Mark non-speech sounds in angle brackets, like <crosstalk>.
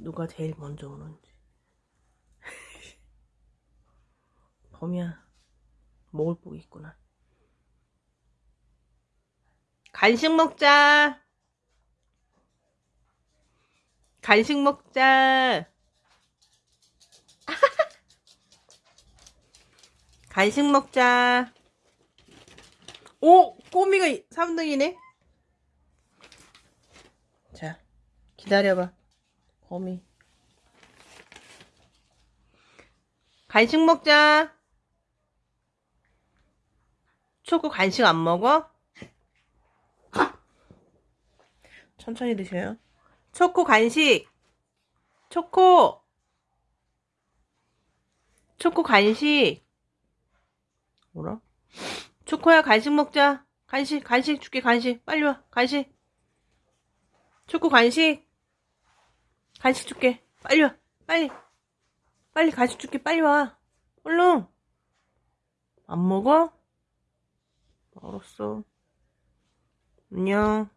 누가 제일 먼저 오는지. <laughs> 범이야, 먹을 복이 있구나. 간식 먹자. 간식 먹자. <laughs> 간식 먹자. 오! 꼬미가 3등이네? 자, 기다려봐. 거미. 간식 먹자. 초코 간식 안 먹어? 천천히 드셔요. 초코 간식. 초코. 초코 간식. 뭐라? 초코야 간식 먹자. 간식 간식 줄게 간식. 빨리 와. 간식. 초코 간식. 간식 줄게. 빨리 와. 빨리. 빨리 간식 줄게. 빨리 와. 얼른. 안 먹어? 알았어. 안녕.